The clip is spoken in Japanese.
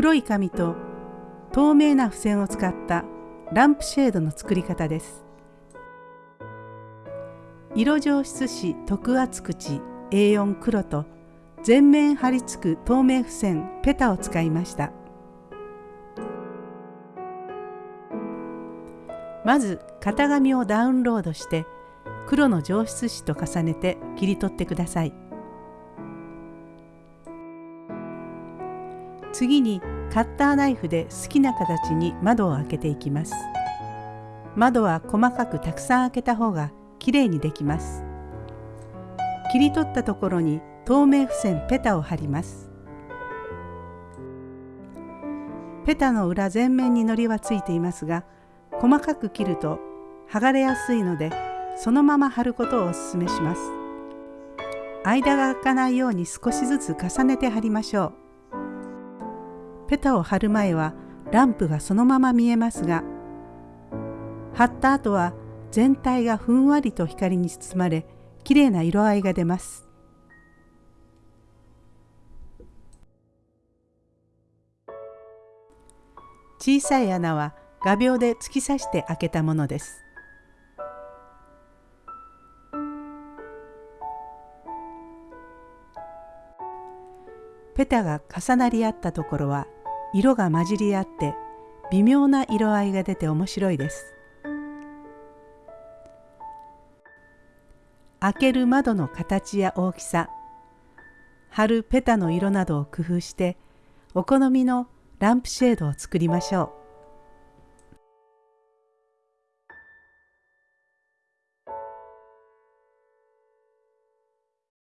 黒い紙と透明な付箋を使ったランプシェードの作り方です。色上質紙特厚口 A4 黒と全面貼り付く透明付箋ペタを使いました。まず型紙をダウンロードして黒の上質紙と重ねて切り取ってください。次にカッターナイフで好きな形に窓を開けていきます。窓は細かくたくさん開けた方がきれいにできます。切り取ったところに透明付箋ペタを貼ります。ペタの裏全面に糊はついていますが細かく切ると剥がれやすいのでそのまま貼ることをおすすめします。間が開かないように少しずつ重ねて貼りましょう。ペタを貼る前はランプがそのまま見えますが貼った後は全体がふんわりと光に包まれきれいな色合いが出ます。小さい穴は画鋲で突き刺して開けたものです。ペタが重なり合ったところは色が混じり合って微妙な色合いが出て面白いです。開ける窓の形や大きさ貼るペタの色などを工夫してお好みのランプシェードを作りましょう。